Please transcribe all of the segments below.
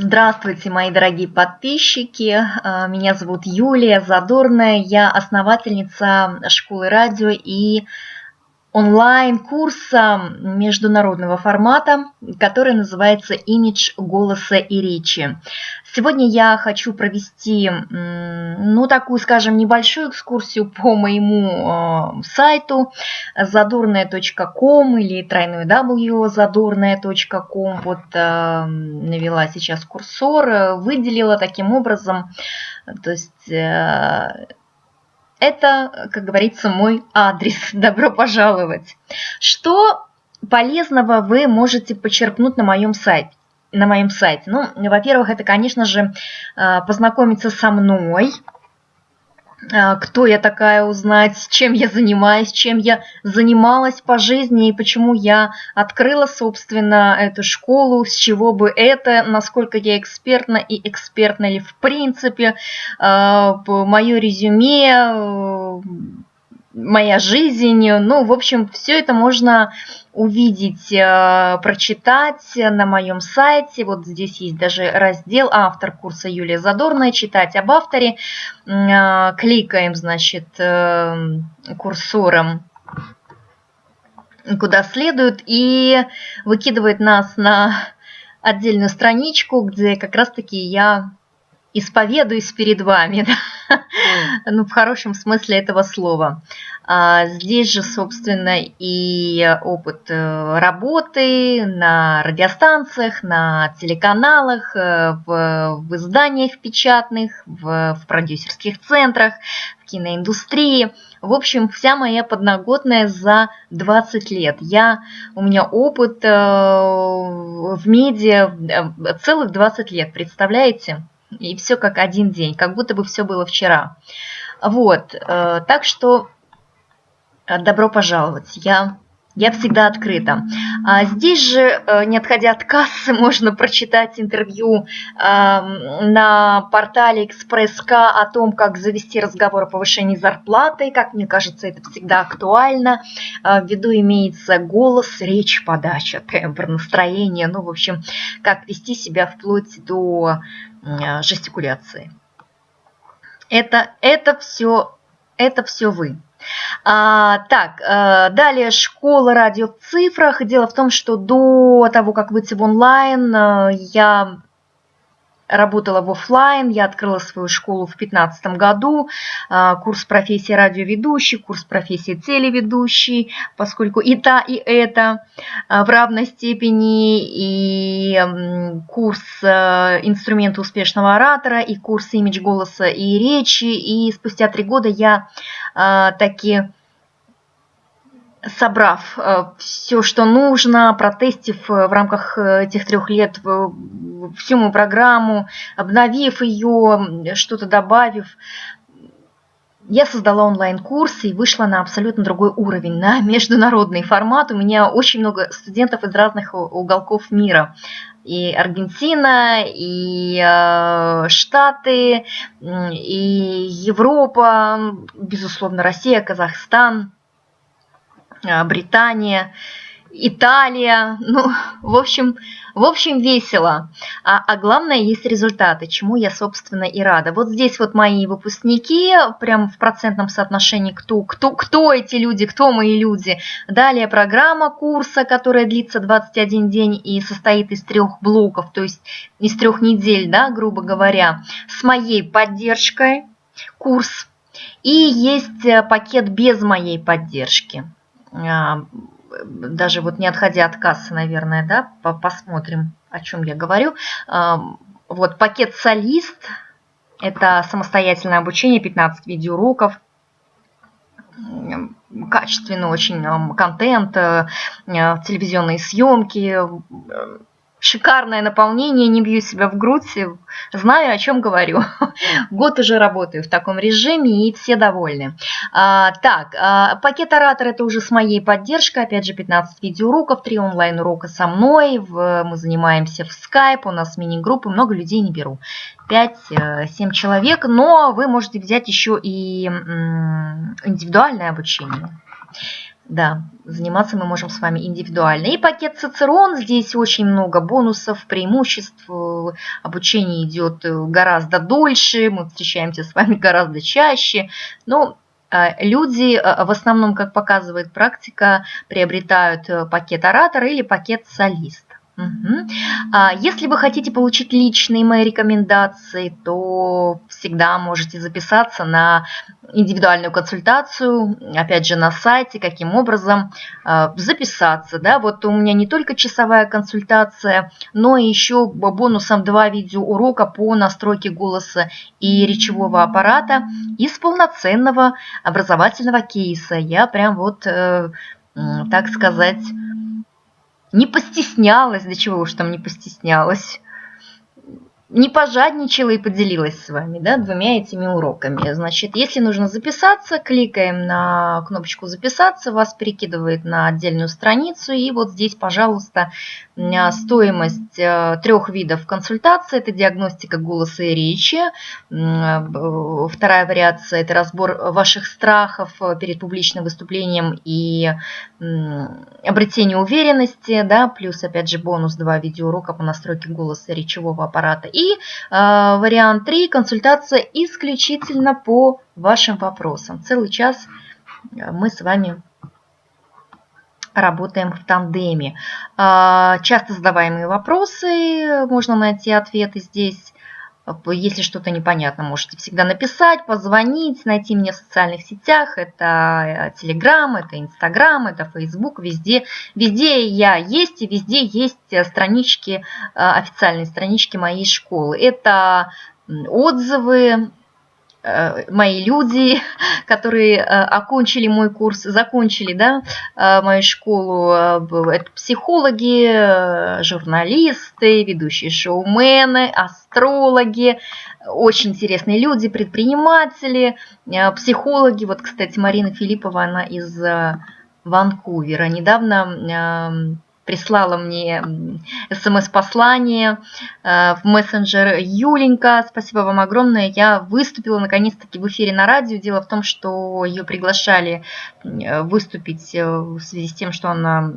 Здравствуйте, мои дорогие подписчики. А, меня зовут Юлия Задорная. Я основательница школы радио и онлайн-курса международного формата, который называется «Имидж голоса и речи». Сегодня я хочу провести, ну, такую, скажем, небольшую экскурсию по моему э, сайту задорная.ком или тройной w задорная.ком. Вот э, навела сейчас курсор, выделила таким образом, то есть... Это, как говорится, мой адрес. Добро пожаловать. Что полезного вы можете почерпнуть на моем сайте? На моем сайте. Ну, во-первых, это, конечно же, э, познакомиться со мной, кто я такая узнать, чем я занимаюсь, чем я занималась по жизни и почему я открыла, собственно, эту школу, с чего бы это, насколько я экспертна и экспертна ли в принципе, а, мое резюме, моя жизнь. Ну, в общем, все это можно увидеть, э, прочитать на моем сайте. Вот здесь есть даже раздел «Автор курса Юлия Задорная», читать об авторе. Э, кликаем, значит, э, курсором куда следует и выкидывает нас на отдельную страничку, где как раз-таки я исповедуюсь перед вами, да? ну, в хорошем смысле этого слова. А здесь же, собственно, и опыт э, работы на радиостанциях, на телеканалах, э, в, в изданиях печатных, в, в продюсерских центрах, в киноиндустрии. В общем, вся моя подноготная за 20 лет. Я, у меня опыт э, в медиа целых 20 лет, представляете? И все как один день, как будто бы все было вчера. Вот, э, так что э, добро пожаловать. Я я всегда открыта. А здесь же, э, не отходя от кассы, можно прочитать интервью на портале Экспресс.К о том, как завести разговор о повышении зарплаты. Как мне кажется, это всегда актуально. В виду имеется голос, речь, подача, тембр, настроение. Ну, в общем, как вести себя вплоть до Э, жестикуляции. Это, это все, это все вы. А, так, а, далее школа радио в цифрах. Дело в том, что до того, как выйти в онлайн, я работала в офлайн, я открыла свою школу в 2015 году, а, курс профессии радиоведущий, курс профессии телеведущий, поскольку и та, и это а, в равной степени, и курс а, инструменты успешного оратора, и курс имидж голоса и речи, и спустя три года я таки собрав э, все, что нужно, протестив э, в рамках э, этих трех лет всю мою программу, обновив ее, что-то добавив, я создала онлайн-курс и вышла на абсолютно другой уровень, на международный формат. У меня очень много студентов из разных уголков мира. И Аргентина, и Штаты, и Европа, безусловно, Россия, Казахстан – Британия, Италия, ну, в общем, в общем, весело. А, а главное, есть результаты, чему я, собственно, и рада. Вот здесь вот мои выпускники, прям в процентном соотношении, кто, кто, кто эти люди, кто мои люди. Далее программа курса, которая длится 21 день и состоит из трех блоков, то есть из трех недель, да, грубо говоря, с моей поддержкой курс. И есть э, пакет без моей поддержки. А, даже вот не отходя от кассы, наверное, да, посмотрим, о чем я говорю. А, вот пакет «Солист» – это самостоятельное обучение, 15 видеоуроков, качественный очень контент, э, телевизионные съемки, шикарное наполнение, не бью себя в грудь, знаю, о чем говорю. Год уже работаю в таком режиме, и все довольны. А, так, а, пакет оратор это уже с моей поддержкой, опять же, 15 видеоуроков, 3 онлайн-урока со мной, в, мы занимаемся в Skype, у нас мини-группы, много людей не беру, 5-7 э, человек, но вы можете взять еще и индивидуальное обучение. Да, заниматься мы можем с вами индивидуально. И пакет Цицерон, здесь очень много бонусов, преимуществ, обучение идет гораздо дольше, мы встречаемся с вами гораздо чаще, но а, люди в основном, как показывает практика, приобретают э, пакет оратора или пакет солист. Угу. Если вы хотите получить личные мои рекомендации, то всегда можете записаться на индивидуальную консультацию, опять же на сайте, каким образом а, записаться. Да? Вот у меня не только часовая консультация, но и еще бонусом два видеоурока по настройке голоса и речевого аппарата из полноценного образовательного кейса. Я прям вот, э, так сказать, не постеснялась, до чего уж там не постеснялась, не пожадничала и поделилась с вами да, двумя этими уроками. Значит, если нужно записаться, кликаем на кнопочку «Записаться», вас перекидывает на отдельную страницу, и вот здесь, пожалуйста, стоимость э, трех видов консультации – это диагностика голоса и речи, вторая вариация – это разбор ваших страхов перед публичным выступлением и обретение уверенности, да, плюс, опять же, бонус два видеоурока по настройке голоса речевого аппарата. И э, вариант 3 – консультация исключительно по вашим вопросам. Целый час э, мы с вами работаем в тандеме. Э, часто задаваемые вопросы, можно найти ответы здесь. Если что-то непонятно, можете всегда написать, позвонить, найти меня в социальных сетях. Это Telegram, это Instagram, это Facebook, везде. Везде я есть и везде есть странички, э, официальные странички моей школы. Это отзывы, Э, мои люди, которые э, окончили мой курс, закончили да, э, мою школу, это психологи, журналисты, ведущие шоумены, астрологи, очень интересные люди, предприниматели, психологи. Вот, кстати, Марина Филиппова, она из Ванкувера. Недавно прислала мне смс-послание э, в мессенджер Юленька. Спасибо вам огромное. Я выступила наконец-таки в эфире на радио. Дело в том, что ее приглашали э, выступить э, в связи с тем, что она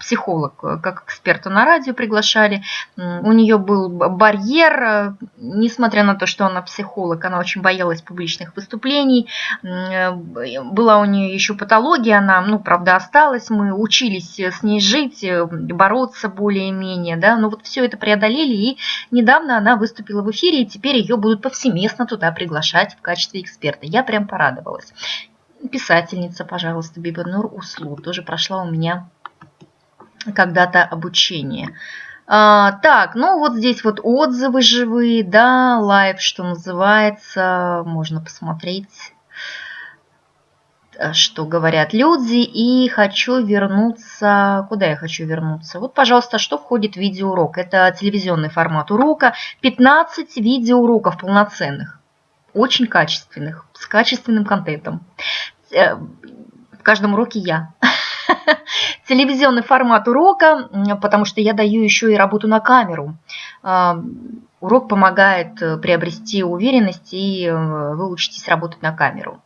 психолог, как эксперта на радио приглашали. У нее был барьер, несмотря на то, что она психолог, она очень боялась публичных выступлений. Была у нее еще патология, она, ну, правда, осталась. Мы учились с ней жить, бороться более-менее, да, но вот все это преодолели, и недавно она выступила в эфире, и теперь ее будут повсеместно туда приглашать в качестве эксперта. Я прям порадовалась. Писательница, пожалуйста, Бибанур Услу, тоже прошла у меня когда-то обучение. А, так, ну вот здесь вот отзывы живые, да, live, что называется, можно посмотреть что говорят люди, и хочу вернуться... Куда я хочу вернуться? Вот, пожалуйста, что входит в видеоурок? Это телевизионный формат урока. 15 видеоуроков полноценных, очень качественных, с качественным контентом. Э, в каждом уроке я. Телевизионный формат урока, потому что я даю еще и работу на камеру. Э, урок помогает приобрести уверенность и вы учитесь работать на камеру.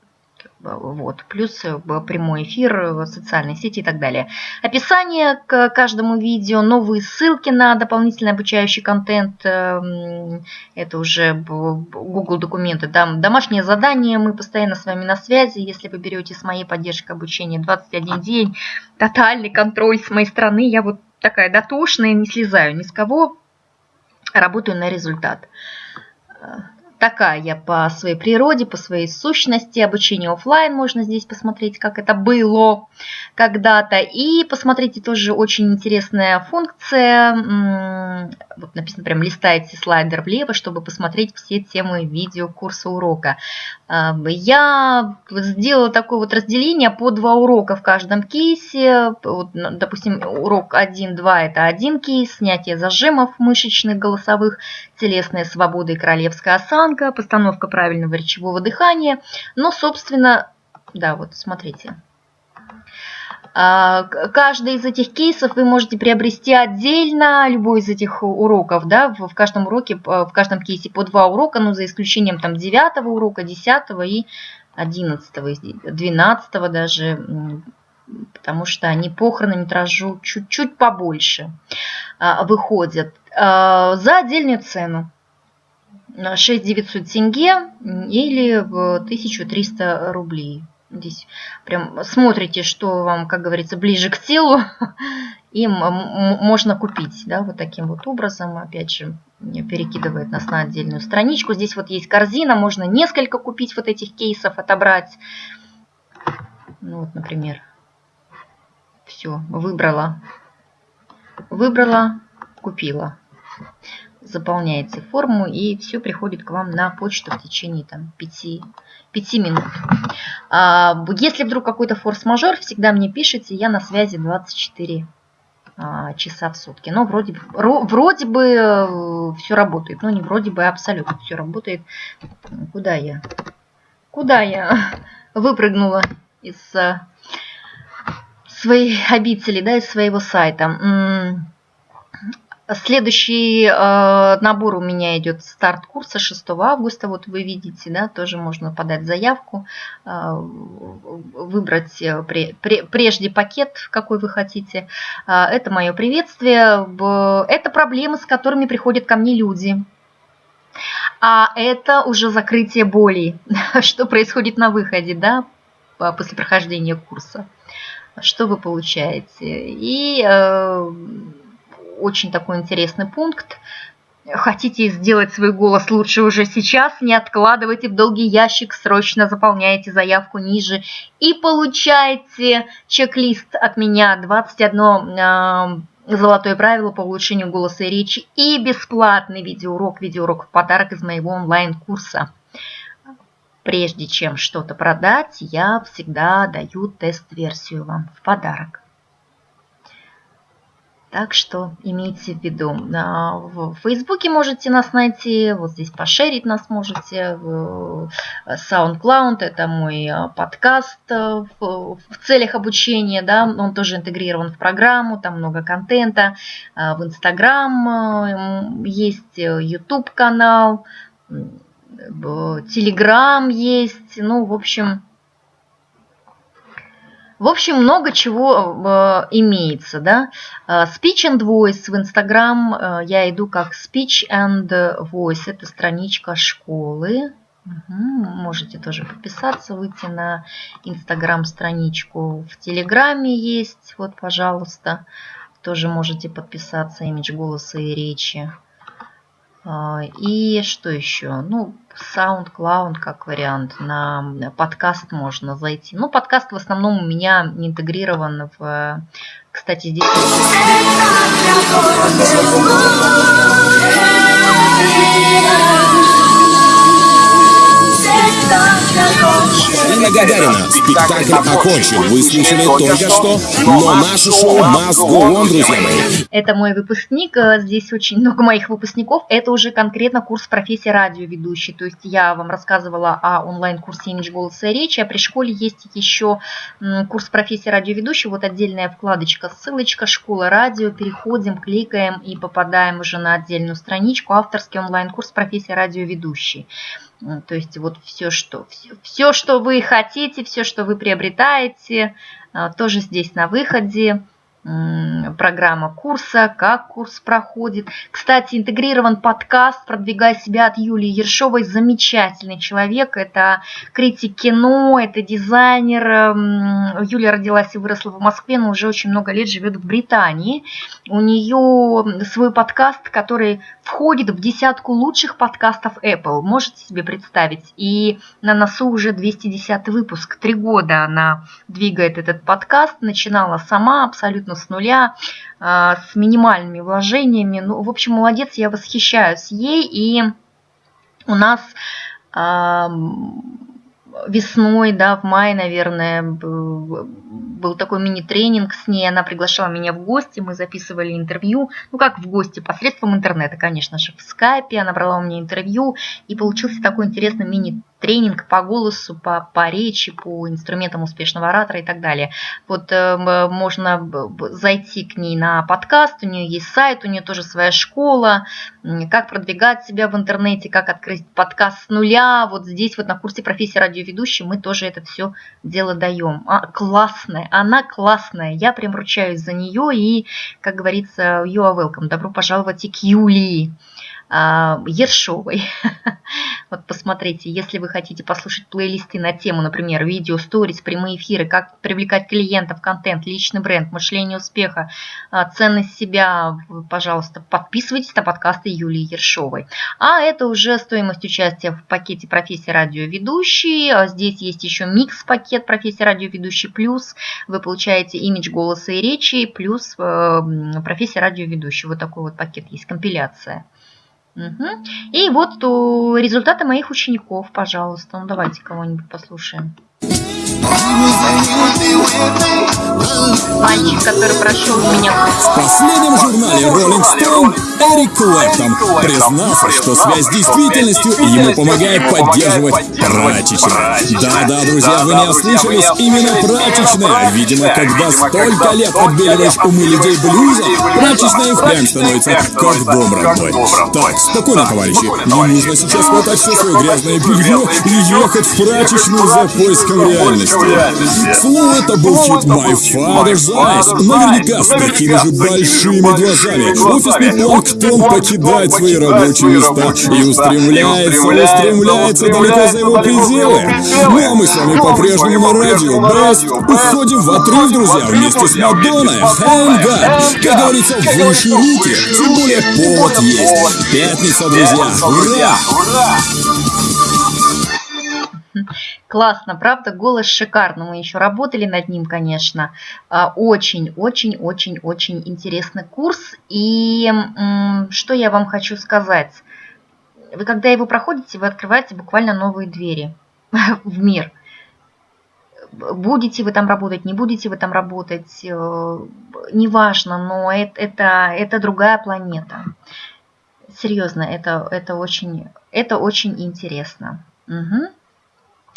Вот. Плюс э, прямой эфир, в социальные сети и так далее. Описание к каждому видео, новые ссылки на дополнительный обучающий контент. Эм, это уже Google документы. Там домашнее задание, мы постоянно с вами на связи. Если вы берете с моей поддержкой обучения 21 день, тотальный контроль с моей стороны. Я вот такая дотошная, не слезаю ни с кого. Работаю на результат такая я по своей природе, по своей сущности. Обучение офлайн можно здесь посмотреть, как это было когда-то. И посмотрите, тоже очень интересная функция. Вот написано прям листаете слайдер влево, чтобы посмотреть все темы видео курса урока. А, я сделала такое вот разделение по два урока в каждом кейсе. Вот, допустим, урок 1-2 это один кейс, снятие зажимов мышечных, голосовых, телесная свобода и королевская осанка, постановка правильного речевого дыхания. Но, собственно, да, вот смотрите. А, каждый из этих кейсов вы можете приобрести отдельно, любой из этих уроков, да, в каждом уроке, в каждом кейсе по два урока, ну, за исключением там девятого урока, десятого и одиннадцатого, двенадцатого даже, потому что они по хронометражу чуть-чуть побольше а, выходят. А, за отдельную цену. 6 900 тенге или в 1300 рублей. Здесь прям смотрите, что вам, как говорится, ближе к телу, и можно купить, да, вот таким вот образом, опять же, перекидывает нас на отдельную страничку. Здесь вот есть корзина, можно несколько купить вот этих кейсов, отобрать. Ну вот, например, все, выбрала, выбрала, купила заполняете форму и все приходит к вам на почту в течение там, 5, 5 минут. А, если вдруг какой-то форс-мажор, всегда мне пишите, я на связи 24 а, часа в сутки. Но вроде, вроде бы э, все работает, но не вроде бы, абсолютно все работает. Куда я? Куда я выпрыгнула из э, своей обители, да, из своего сайта? Следующий э, набор у меня идет старт курса 6 августа. Вот вы видите, да, тоже можно подать заявку, э, выбрать э, пре, пре, прежде пакет, какой вы хотите. Э, это мое приветствие. Это проблемы, с которыми приходят ко мне люди. А это уже закрытие боли, что происходит на выходе, да, после прохождения курса. Что вы получаете? И э, очень такой интересный пункт. Хотите сделать свой голос лучше уже сейчас, не откладывайте в долгий ящик, срочно заполняйте заявку ниже и получайте чек-лист от меня 21 э, золотое правило по улучшению голоса и речи и бесплатный видеоурок, видеоурок в подарок из моего онлайн-курса. Прежде чем что-то продать, я всегда даю тест-версию вам в подарок. Так что имейте в виду. А, в Фейсбуке можете нас найти, вот здесь пошерить нас можете. SoundCloud – это мой а, подкаст э, в целях обучения, да, он тоже интегрирован в программу, там много контента. А, в Instagram есть э, YouTube канал, Telegram есть, ну, в общем, в общем, много чего э, имеется. Да? Э, speech and Voice в Instagram э, я иду как Speech and Voice. Это страничка школы. Угу, можете тоже подписаться, выйти на Instagram страничку. В Телеграме есть, вот, пожалуйста. Тоже можете подписаться, имидж голоса и речи. А, и что еще? Ну, SoundCloud как вариант. На подкаст можно зайти. Ну, подкаст в основном у меня интегрирован в... Кстати, здесь... Ирина Гагарина. Спектакль окончен. Вы слышали только что, но наше шоу go on, друзья мои. Это мой выпускник. Э, здесь очень много моих выпускников. Это уже конкретно курс профессии радиоведущий. То есть я вам рассказывала о онлайн-курсе имидж голоса и речи, а при школе есть еще курс профессии радиоведущий. Вот отдельная вкладочка, ссылочка «Школа радио». Переходим, кликаем и попадаем уже на отдельную страничку. Авторский онлайн-курс профессии радиоведущий. То есть вот все, что, все, все, что вы хотите, все, что вы приобретаете, а, тоже здесь на выходе программа курса, как курс проходит. Кстати, интегрирован подкаст «Продвигай себя» от Юлии Ершовой. Замечательный человек. Это критик кино, это дизайнер. Юлия родилась и выросла в Москве, но уже очень много лет живет в Британии. У нее свой подкаст, который входит в десятку лучших подкастов Apple. Можете себе представить? И на носу уже 210 выпуск. Три года она двигает этот подкаст. Начинала сама абсолютно абсолютно с нуля, а, с минимальными вложениями. Ну, в общем, молодец, я восхищаюсь ей. И у нас весной, да, в мае, наверное, был такой мини-тренинг с ней, она приглашала меня в гости, мы записывали интервью, ну как в гости, посредством интернета, конечно же, в скайпе, она брала у меня интервью, и получился такой интересный мини тренинг по голосу, по, по речи, по инструментам успешного оратора и так далее. Вот э, можно зайти к ней на подкаст, у нее есть сайт, у нее тоже своя школа, как продвигать себя в интернете, как открыть подкаст с нуля. Вот здесь вот на курсе профессии радиоведущей мы тоже это все дело даем. А, классная, она классная, я прям ручаюсь за нее и, как говорится, you are welcome, добро пожаловать и к Юлии. А, Ершовой. Вот посмотрите, если вы хотите послушать плейлисты на тему, например, видео, сторис, прямые эфиры, как привлекать клиентов, контент, личный бренд, мышление успеха, а, ценность себя, пожалуйста, подписывайтесь на подкасты Юлии Ершовой. А это уже стоимость участия в пакете профессии радиоведущий. А здесь есть еще микс-пакет профессии радиоведущий плюс. Вы получаете имидж голоса и речи плюс э, профессия радиоведущий. Вот такой вот пакет есть, компиляция. Угу. И вот результаты моих учеников, пожалуйста. Ну давайте кого-нибудь послушаем. Мальчик, который прошел меня... В последнем журнале Rolling Stone Эрик Клэптон признался, что связь с действительностью ему помогает поддерживать прачечная. Да-да, друзья, вы не ослышались, именно прачечная. Видимо, когда столько лет отбеливаешь умы людей блюза, прачечная впрямь становится как дом родной. Так, спокойно, товарищи, не нужно сейчас хватать все свое грязное белье и ехать в прачечную за поиском реальности. Слово это был хит My Father's Eyes. Наверняка с такими же большими глазами. Офисный планктон покидает свои рабочие места и устремляется, устремляется далеко за его пределы. Ну а мы с вами по-прежнему на радио Бест. Уходим в отрыв, друзья, вместе с Мадонной. God. Как говорится, выше руки. Тем более повод есть. Пятница, друзья. Ура! Классно, правда, голос шикарный. Мы еще работали над ним, конечно. Очень-очень-очень-очень интересный курс. И что я вам хочу сказать? Вы когда его проходите, вы открываете буквально новые двери в мир. Будете вы там работать, не будете вы там работать, э, неважно, но это, это, это другая планета. Серьезно, это, это, очень, это очень интересно. Угу.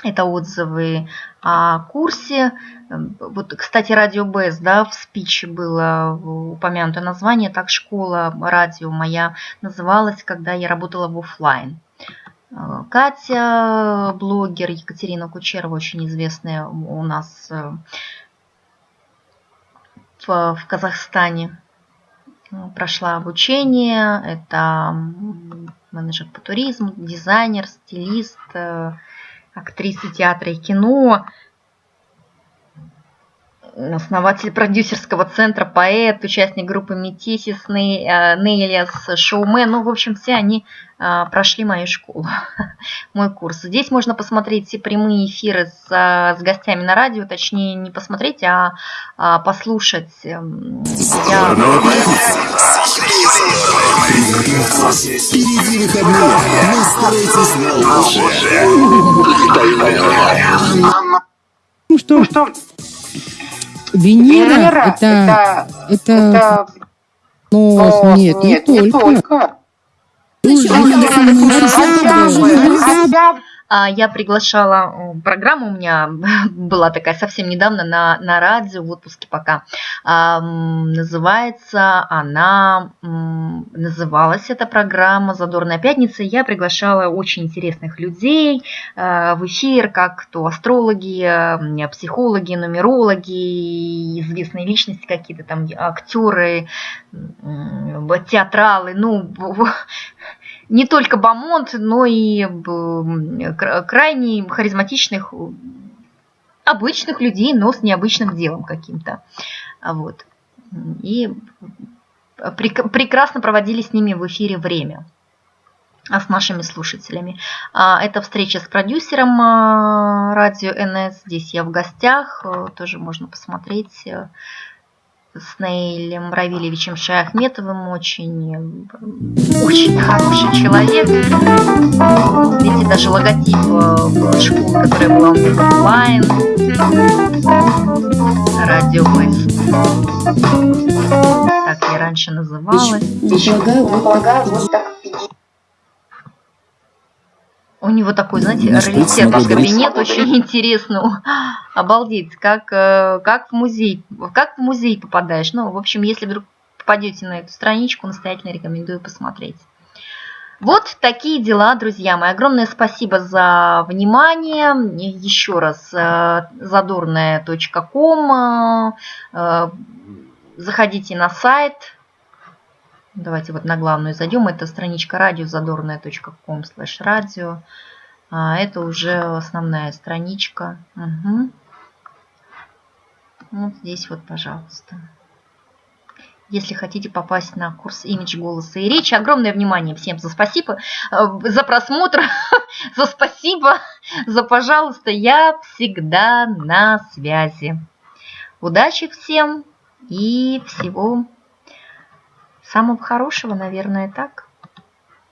Это отзывы о курсе. Вот, кстати, радио БЭС, да, в спиче было упомянуто название, так школа радио моя называлась, когда я работала в офлайн. Катя, блогер Екатерина Кучерова, очень известная у нас э, в, в Казахстане, прошла обучение. Это менеджер по туризму, дизайнер, стилист, э, актрисы театра и кино, основатель продюсерского центра, поэт, участник группы Метисис, Нейлиас, шоумен. Ну, в общем, все они а, прошли мою школу, мой курс. Здесь можно посмотреть все прямые эфиры с, с гостями на радио, точнее, не посмотреть, а, а послушать. Эм, я... Впереди выходные. Настройтесь на лучшее. Ну что, что? Венера, Венера это, это, это, это... Но, но нет, нет, не, не только. только. А, я приглашала, программу у меня была такая совсем недавно на, на радио, в отпуске пока. Называется она, называлась эта программа «Задорная пятница». Я приглашала очень интересных людей а, в эфир, как то астрологи, психологи, нумерологи, известные личности какие-то там, актеры, театралы, ну, не только Бамонт, но и крайне харизматичных, обычных людей, но с необычным делом каким-то. Вот. И прекрасно проводили с ними в эфире время а с нашими слушателями. А, это встреча с продюсером а, радио НС. Здесь я в гостях. Тоже можно посмотреть с Наилем Равилевичем Шаяхметовым очень, очень хороший человек. Видите, даже логотип э, школы, которая была офлайн. Радио. Так я раньше называлась. Предлагаю вот так У него такой, знаете, раритетный кабинет, очень интересный. Обалдеть, как, э, как в музей, как в музей попадаешь. Ну, в общем, если вдруг попадете на эту страничку, настоятельно рекомендую посмотреть. Вот такие дела, друзья мои. Огромное спасибо за внимание. Еще раз, э, задорная.ком. Э, заходите на сайт. Давайте вот на главную зайдем. Это страничка слэш радио. А, это уже основная страничка. Угу. Вот здесь вот, пожалуйста если хотите попасть на курс имидж голоса и речи. Огромное внимание всем за спасибо, э, за просмотр, за спасибо, за пожалуйста. Я всегда на связи. Удачи всем и всего самого хорошего, наверное, так.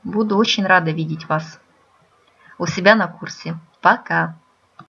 Буду очень рада видеть вас у себя на курсе. Пока!